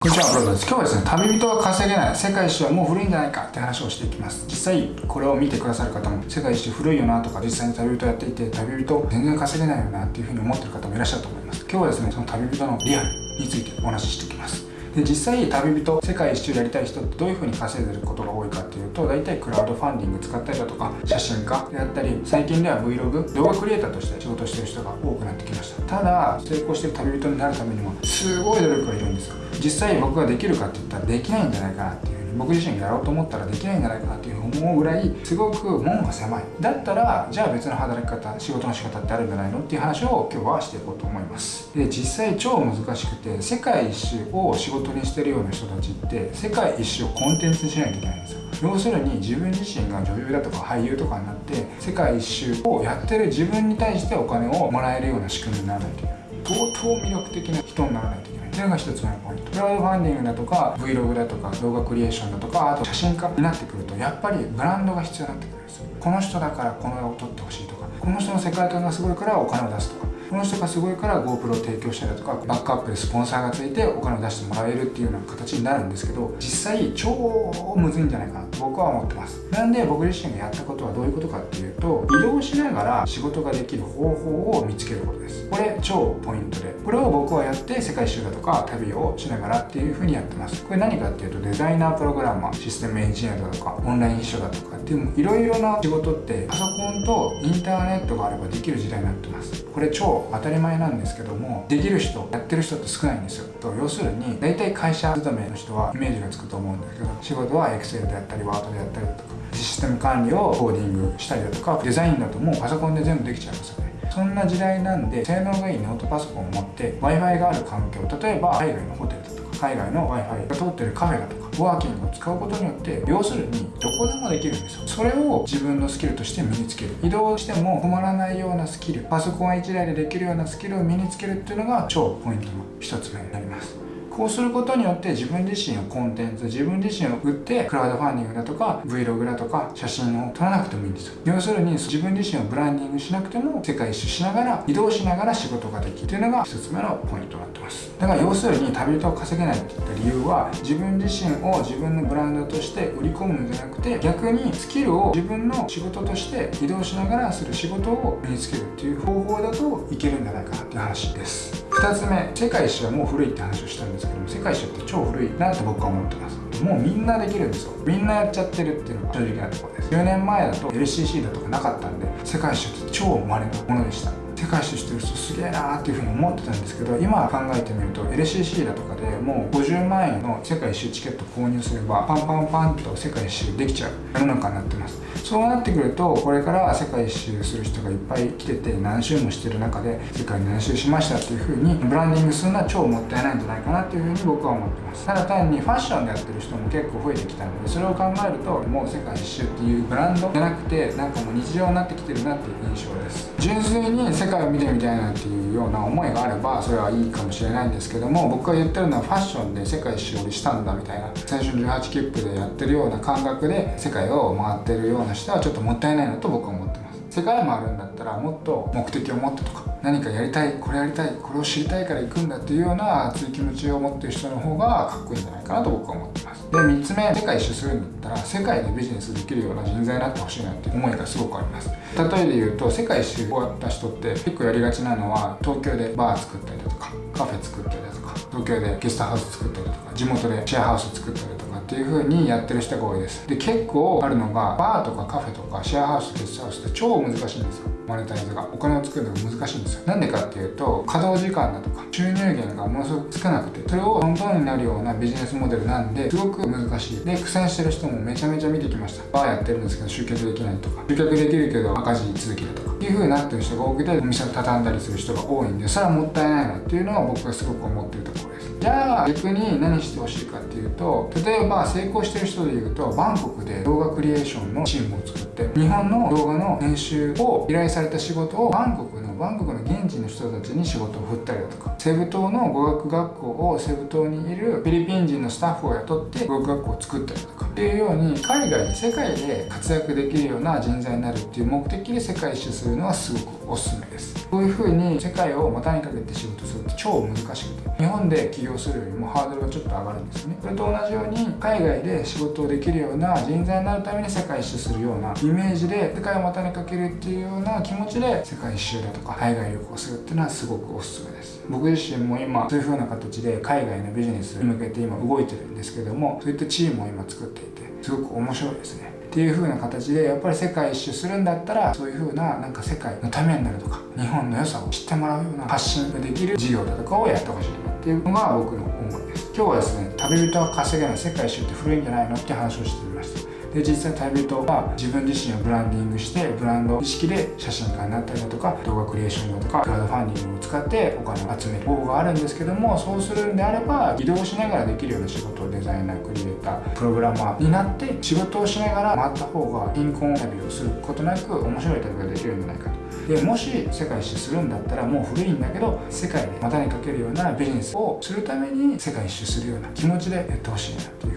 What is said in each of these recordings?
こんにちは、ブロです。今日はですね、旅人は稼げない、世界一周はもう古いんじゃないかって話をしていきます。実際、これを見てくださる方も、世界一周古いよなとか、実際に旅人やっていて、旅人全然稼げないよなっていうふうに思ってる方もいらっしゃると思います。今日はですね、その旅人のリアルについてお話ししていきます。で実際旅人世界一周やりたい人ってどういう風に稼いでることが多いかっていうと大体クラウドファンディング使ったりだとか写真家であったり最近では Vlog 動画クリエイターとして仕事してる人が多くなってきましたただ成功してる旅人になるためにもすごい努力がいるんです。実際僕ができるかって言ったらできないんじゃないかなっていう僕自身がやろうと思ったらできないんじゃないかなっていうふうに思うぐらいすごく門が狭い。だったらじゃあ別の働き方仕事の仕方ってあるんじゃないのっていう話を今日はしていこうと思います。で実際超難しくて世界一周を仕事にしてるような人たちって世界一周をコンテンツにしないといけないんですよ。要するに自分自身が女優だとか俳優とかになって世界一周をやってる自分に対してお金をもらえるような仕組みにならないといけない。相当魅力的な人にならないといけない。それが一つ目のポイントクラウドファンディングだとか Vlog だとか動画クリエーションだとかあと写真家になってくるとやっぱりブランドが必要になってくるんですよ。この人だからこの絵を撮ってほしいとかこの人の世界観がすごいからお金を出すとか。この人がすごいから GoPro を提供したりだとかバックアップでスポンサーがついてお金を出してもらえるっていうような形になるんですけど実際超むずいんじゃないかなと僕は思ってます。なんで僕自身がやったことはどういうことかっていうと移動しながら仕事ができる方法を見つけることです。これ超ポイントで。これを僕はやって世界一周だとか旅をしながらっていう風にやってます。これ何かっていうとデザイナープログラマーシステムエンジニアだとかオンライン秘書だとかっていういろいろな仕事ってパソコンとインターネットがあればできる時代になってます。これ超当たり前なんですけどもできる人やってる人って少ないんですよ。と要するに大体会社勤めの人はイメージがつくと思うんですけど仕事は Excel であったり Word であったりだとかシステム管理をコーディングしたりだとかデザインだともうパソコンで全部できちゃいますよね。そんな時代なんで性能がいいノートパソコンを持って Wi-Fi がある環境例えば海外のホテルだとか海外の Wi-Fi が通ってるカフェだとかワーキングを使うことによって要するにどこでもできるんですよ。それを自分のスキルとして身につける。移動しても困らないようなスキルパソコン1台でできるようなスキルを身につけるっていうのが超ポイントの一つ目になりますこうすることによって自分自身のコンテンツ自分自身を売ってクラウドファンディングだとか Vlog だとか写真を撮らなくてもいいんですよ。要するに自分自身をブランディングしなくても世界一周しながら移動しながら仕事ができる。っていうのが一つ目のポイントになってます。だから要するに旅人を稼げないって言った理由は自分自身を自分のブランドとして売り込むんじゃなくて逆にスキルを自分の仕事として移動しながらする仕事を身につけるっていう方法だといけるんじゃないかなっていう話です。2つ目世界史はもう古いって話をしたんですけども世界一周って超古いなと僕は思ってます。もうみんなできるんですよ。みんなやっちゃってるっていうのが正直なところです。10年前だと LCC だとかなかったんで世界一周って超稀なものでした。世界一周してる人すげえなーっていうふうに思ってたんですけど今考えてみると LCC だとかでもう50万円の世界一周チケット購入すればパンパンパンと世界一周できちゃう世の中になってます。そうなってくるとこれから世界一周する人がいっぱい来てて何周もしてる中で世界何周しましたっていうふうにブランディングするのは超もったいないんじゃないかなっていうふうに僕は思ってます。ただ単にファッションでやってる人も結構増えてきたのでそれを考えるともう世界一周っていうブランドじゃなくてなんかもう日常になってきてるなっていう印象です。純粋に世界を見てみたいなっていうような思いがあればそれはいいかもしれないんですけども僕が言ってるのはファッションで世界一周したんだみたいな青春18切符でやってるような感覚で世界を回ってるような人はちょっともったいないなと僕は思ってます。世界もあるんだったらもっと目的を持ってとか何かやりたいこれやりたいこれを知りたいから行くんだっていうような熱い気持ちを持ってる人の方がかっこいいんじゃないかなと僕は思ってます。で3つ目世界一周するんだったら世界でビジネスできるような人材になってほしいなって思いがすごくあります。例えで言うと世界一周終わった人って結構やりがちなのは東京でバー作ったりだとかカフェ作ったりだとか東京でゲストハウス作ったりとか地元でシェアハウス作ったりとかっていう風にやってる人が多いです。で結構あるのがバーとかカフェとかシェアハウスゲストハウスって超難しいんですよ。マネタイズが。お金を作るのが難しいんですよ。なんでかっていうと稼働時間だとか収入源がものすごく少なくてそれをトントンになるようなビジネスモデルなんですごく難しい。で苦戦してる人もめちゃめちゃ見てきました。バーやってるんですけど集客できないとか。集客できるけど赤字続きだとか。っていう風になってる人が多くてお店を畳んだりする人が多いんでそれはもったいないなっていうのは僕がすごく思ってるところです。じゃあ逆に何してほしいかっていうと例えば成功してる人でいうとバンコクで動画クリエーションのチームを作って日本の動画の編集を依頼された仕事をバンコクのバンコクの現地の人たちに仕事を振ったりだとかセブ島の語学学校をセブ島にいるフィリピン人のスタッフを雇って語学学校を作ったりだとかっていうように海外世界で活躍できるような人材になるっていう目的で世界一周するのはすごくおすすめです。こういう風に世界を股にかけて仕事するって超難しくて日本で起業するよりもハードルがちょっと上がるんですよね。それと同じように海外で仕事をできるような人材になるために世界一周するようなイメージで世界を股にかけるっていうような気持ちで世界一周だとか海外旅行するっていうのはすごくおすすめです。僕自身も今そういう風な形で海外のビジネスに向けて今動いてるんですけどもそういったチームを今作っていてすごく面白いですね。っていう風な形でやっぱり世界一周するんだったらそういう風ななんか世界のためになるとか日本の良さを知ってもらうような発信ができる事業だとかをやってほしいなっていうのが僕の思いです。今日はですね旅人は稼げない世界一周って古いんじゃないのって話をしてみました。で実際旅人は自分自身をブランディングしてブランド意識で写真家になったりだとか動画クリエーションだとかクラウドファンディングを使ってお金を集める方法があるんですけどもそうするんであれば移動しながらできるような仕事をデザイナークリエイタープログラマーになって仕事をしながら回った方が貧困旅をすることなく面白い旅ができるんじゃないかと。でもし世界一周するんだったらもう古いんだけど世界で股にかけるようなビジネスをするために世界一周するような気持ちでやってほしいなと。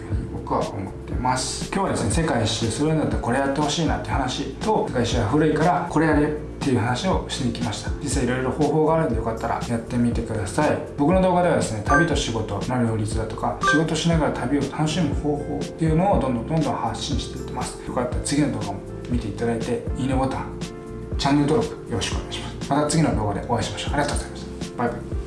僕は思ってます。今日はですね世界一周するんだったらこれやってほしいなって話と世界一周は古いからこれやれっていう話をしていきました。実際いろいろ方法があるんでよかったらやってみてください。僕の動画ではですね旅と仕事の両立だとか仕事しながら旅を楽しむ方法っていうのをどんどんどんどん発信していってます。よかったら次の動画も見ていただいていいねボタンチャンネル登録よろしくお願いします。また次の動画でお会いしましょう。ありがとうございました。バイバイ。